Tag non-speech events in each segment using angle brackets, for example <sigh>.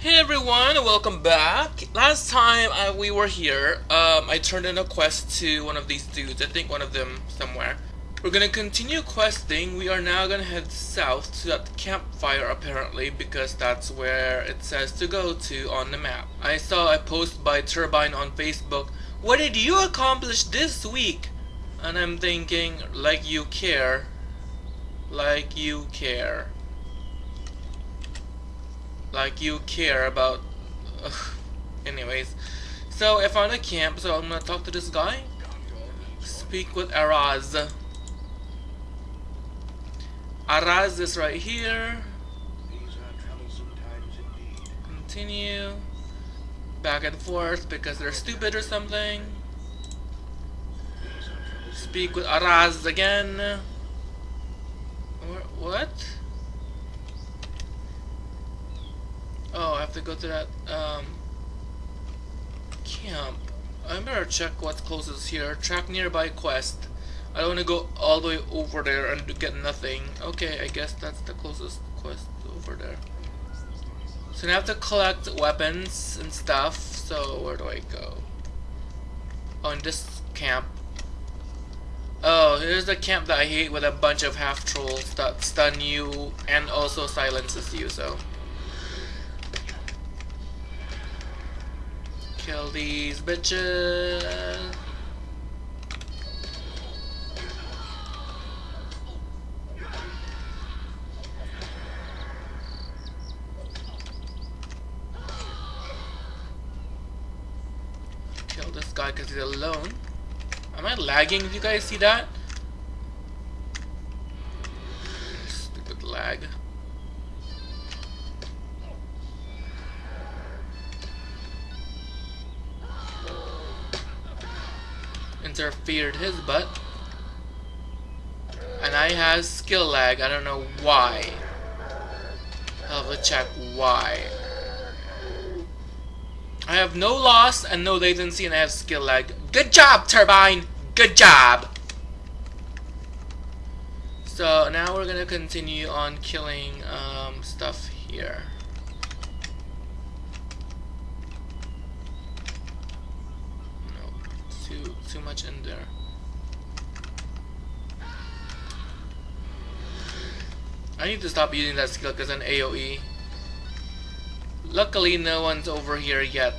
Hey everyone, welcome back. Last time I, we were here, um, I turned in a quest to one of these dudes. I think one of them somewhere. We're gonna continue questing. We are now gonna head south to that campfire apparently because that's where it says to go to on the map. I saw a post by Turbine on Facebook. What did you accomplish this week? And I'm thinking, like you care. Like you care like you care about <laughs> anyways. So I found a camp so I'm gonna talk to this guy. Speak with Araz. Araz is right here. Continue. Back and forth because they're stupid or something. Speak with Araz again what? Oh, I have to go to that um, camp. I better check what's closest here. Track nearby quest. I don't want to go all the way over there and get nothing. Okay, I guess that's the closest quest over there. So I have to collect weapons and stuff. So where do I go? Oh, this camp. Oh, here's the camp that I hate with a bunch of half trolls that stun you and also silences you. So. Kill these bitches. Kill this guy because he's alone. Am I lagging? Do you guys see that? Stupid lag. Interfered his butt. And I has skill lag. I don't know why. I'll have to check why. I have no loss and no latency and I have skill lag. Good job, Turbine! Good job! So now we're gonna continue on killing um, stuff here. Too too much in there. I need to stop using that skill because an AoE. Luckily no one's over here yet.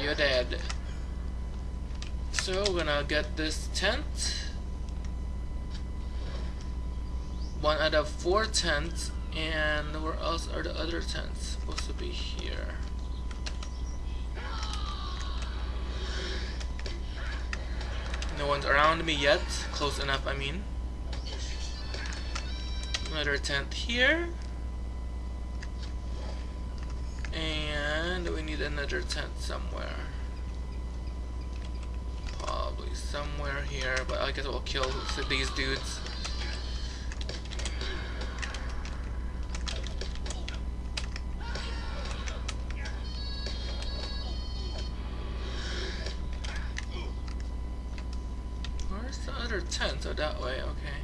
You're dead. So we're gonna get this tent. One out of four tents and where else are the other tents supposed to be here? No one's around me yet. Close enough I mean. Another tent here. And we need another tent somewhere. Probably somewhere here but I guess we'll kill these dudes other tent, so that way, okay.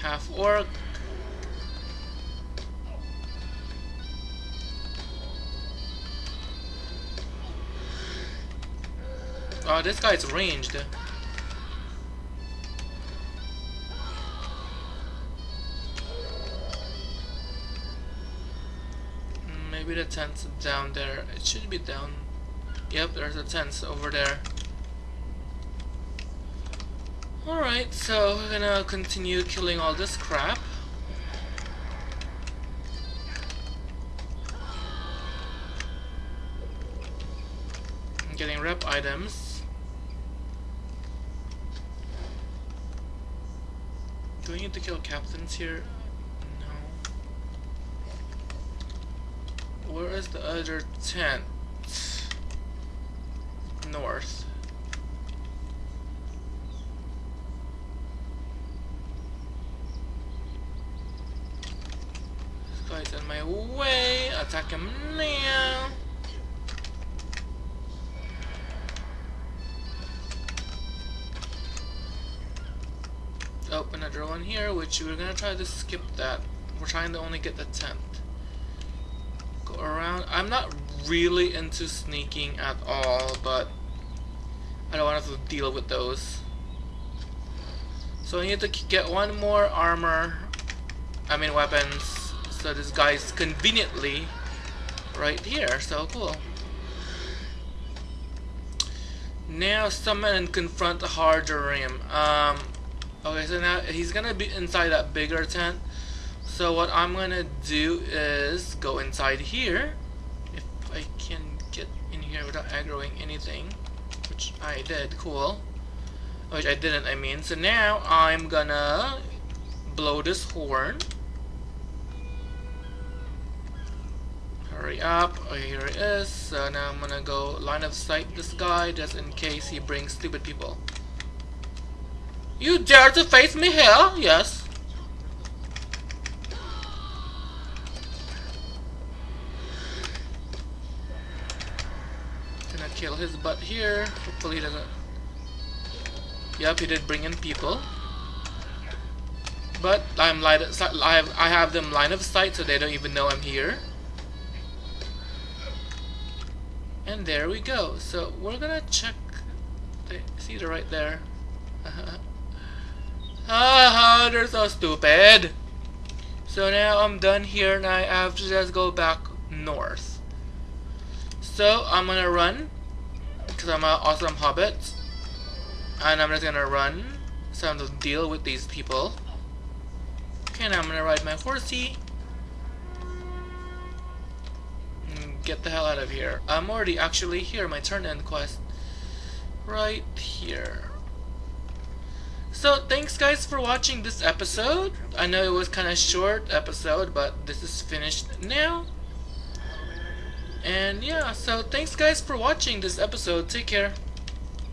Half orc. Oh, this guy's ranged. Mm, maybe the tent's down there. It should be down. Yep, there's a tent over there. Alright, so we're gonna continue killing all this crap. Getting rep items. Do we need to kill captains here? No. Where is the other tent? North. This guy's in my way. Attack him now. Oh, another one here, which we're gonna try to skip that. We're trying to only get the 10th. Go around. I'm not really into sneaking at all, but I don't want to deal with those. So I need to get one more armor, I mean weapons, so this guy's conveniently right here, so cool. Now summon and confront the Hardarim. Um, okay, so now he's gonna be inside that bigger tent. So what I'm gonna do is go inside here, if I can get in here without aggroing anything, which I did, cool. Which I didn't, I mean. So now I'm gonna blow this horn. Hurry up. Oh, here it is. So now I'm gonna go line of sight this guy just in case he brings stupid people. You dare to face me here? Yes. Gonna kill his butt here. Hopefully he doesn't Yep, he did bring in people. But I'm light I have I have them line of sight so they don't even know I'm here. And there we go. So we're gonna check see the right there. <laughs> They're so stupid. So now I'm done here and I have to just go back north. So I'm gonna run because I'm an awesome hobbit. And I'm just gonna run some to deal with these people. Okay now I'm gonna ride my horsey. And get the hell out of here. I'm already actually here. My turn end quest. Right here so thanks guys for watching this episode. I know it was kinda short episode but this is finished now. And yeah so thanks guys for watching this episode. Take care